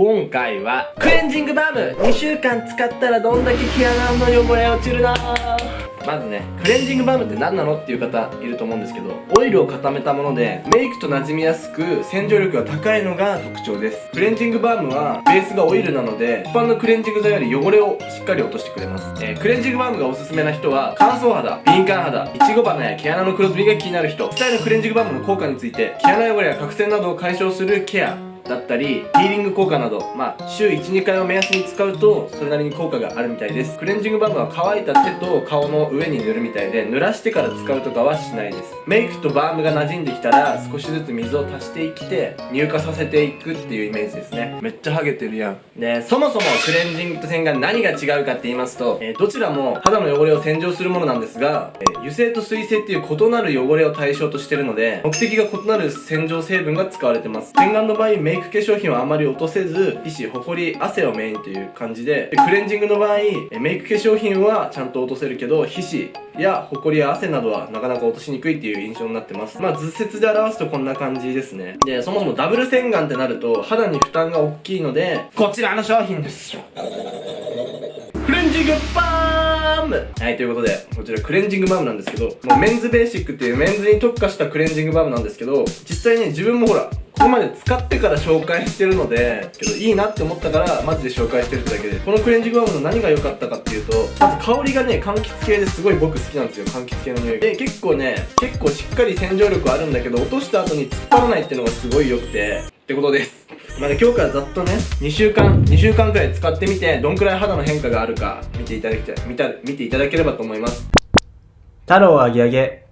今回はクレンジングバーム。2週間使ったらどんだけ毛穴の汚れ落ちるな。まずねクレンジングバームって何なのっていう方いると思うんですけどオイルを固めたものでメイクと馴染みやすく洗浄力が高いのが特徴です。クレンジングバームはベースがオイルなので一般のクレンジング剤より汚れをしっかり落としてくれます、えー、クレンジングバームがおすすめな人は乾燥肌敏感肌いちご花や毛穴の黒ずみが気になる人。実際のクレンジングバームの効果について毛穴汚れや角栓などを解消するケア。だったりヒーリング効果などまあ週12回を目安に使うとそれなりに効果があるみたいです。クレンジングバームは乾いた手と顔の上に塗るみたいで濡らしてから使うとかはしないです。メイクとバームが馴染んできたら少しずつ水を足していって乳化させていくっていうイメージですね。めっちゃハゲてるやん。でそもそもクレンジングと洗顔何が違うかって言いますと、えー、どちらも肌の汚れを洗浄するものなんですが、えー、油性と水性っていう異なる汚れを対象としてるので目的が異なる洗浄成分が使われてます。洗顔の場合メイク化粧品はあまり落とせず皮脂ほこり汗をメインという感じででクレンジングの場合メイク化粧品はちゃんと落とせるけど皮脂やほこりや汗などはなかなか落としにくいっていう印象になってます。まあ図説で表すとこんな感じですね。でそもそもダブル洗顔ってなると肌に負担が大きいのでこちらの商品ですクレンジングバーム。はい、ということで、こちらクレンジングバームなんですけど、もうメンズベーシックっていうメンズに特化したクレンジングバームなんですけど、実際ね、自分もほら、ここまで使ってから紹介してるのでけどいいなって思ったからマジで紹介してるってだけでこのクレンジングバームの何が良かったかっていうとまず香りがね柑橘系ですごい僕好きなんですよ柑橘系の匂い。で結構ね結構しっかり洗浄力あるんだけど落とした後に突っ張らないっていうのがすごい良くてってことです。まあ、今日からざっとね2週間2週間くらい使ってみてどんくらい肌の変化があるか見ていただきたい見た見ていただければと思います。太郎あげあげ。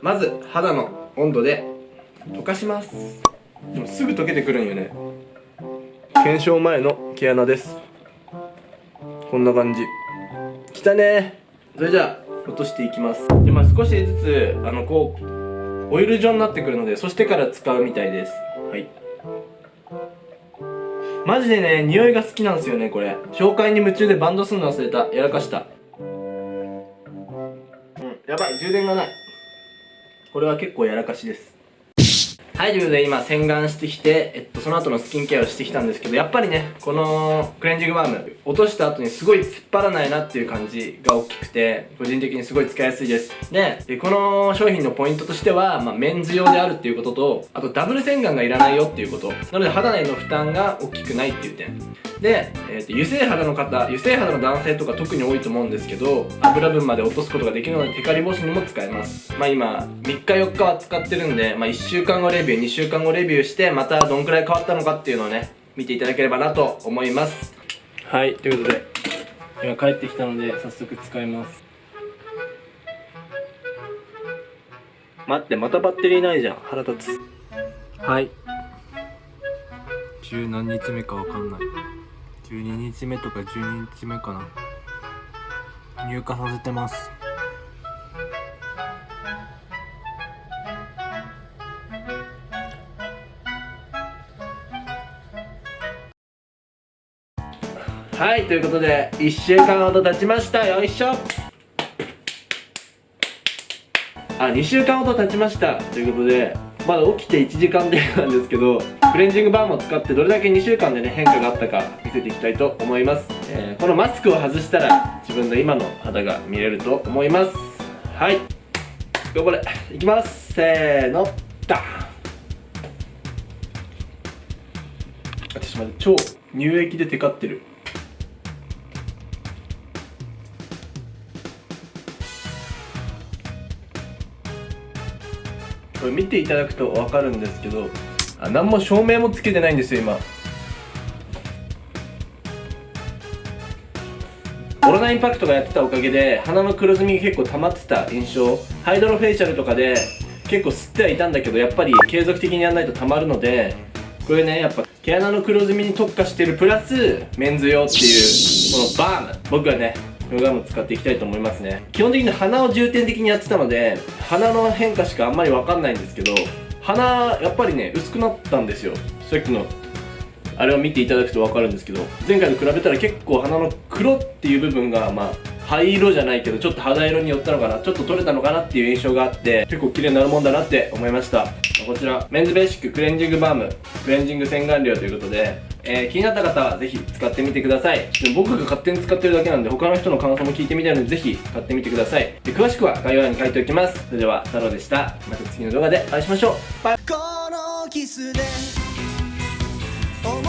まず肌の温度で溶かします。でもすぐ溶けてくるんよね。検証前の毛穴です。こんな感じ。きたね。それじゃあ落としていきます。でまあ少しずつあのこうオイル状になってくるのでそしてから使うみたいです。はい。マジでね匂いが好きなんですよねこれ。紹介に夢中でバンドするの忘れた。やらかした。うんやばい。充電がない。これは結構やらかしです。はい、ということで今洗顔してきて、えっと、その後のスキンケアをしてきたんですけど、やっぱりね、このクレンジングバーム、落とした後にすごい突っ張らないなっていう感じが大きくて、個人的にすごい使いやすいです。で、でこの商品のポイントとしては、まあ、メンズ用であるっていうことと、あとダブル洗顔がいらないよっていうこと。なので肌への負担が大きくないっていう点。で、えーと、油性肌の方油性肌の男性とか特に多いと思うんですけど油分まで落とすことができるのでテカリ防止にも使えます。まあ今3日4日は使ってるんで、まあ、1週間後レビュー2週間後レビューしてまたどんくらい変わったのかっていうのをね見ていただければなと思います。はいということで今帰ってきたので早速使います。待ってまたバッテリーないじゃん。腹立つ。はい。十何日目かわかんない。12日目とか12日目かな。入荷させてます。はいということで1週間ほど経ちました。よいしょ。あ2週間ほど経ちました。ということでまだ起きて1時間でなんですけどクレンジングバームを使ってどれだけ2週間でね変化があったか見せていきたいと思います、えー、このマスクを外したら自分の今の肌が見れると思います。はい。頑張れ。いきます。せーの。ダン。ちょっと待って超乳液でテカってる。これ見ていただくと分かるんですけどあ何も照明もつけてないんですよ今。オロナインパクトがやってたおかげで鼻の黒ずみが結構溜まってた印象。ハイドロフェイシャルとかで結構吸ってはいたんだけどやっぱり継続的にやらないと溜まるのでこれねやっぱ毛穴の黒ずみに特化してるプラスメンズ用っていうこのバーム。僕はねヨガも使っていきたいと思いますね。基本的に鼻を重点的にやってたので鼻の変化しかあんまり分かんないんですけど鼻やっぱりね薄くなったんですよ。さっきのあれを見ていただくと分かるんですけど前回と比べたら結構鼻の黒っていう部分がまあ灰色じゃないけどちょっと肌色に寄ったのかなちょっと取れたのかなっていう印象があって結構綺麗になるもんだなって思いました。こちらメンズベーシッククレンジングバームクレンジング洗顔料ということでえー、気になった方はぜひ使ってみてください。僕が勝手に使ってるだけなんで他の人の感想も聞いてみたいのでぜひ買ってみてください。で詳しくは概要欄に書いておきます。それでは太郎でした。また次の動画でお会いしましょう。バイ。バ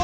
イ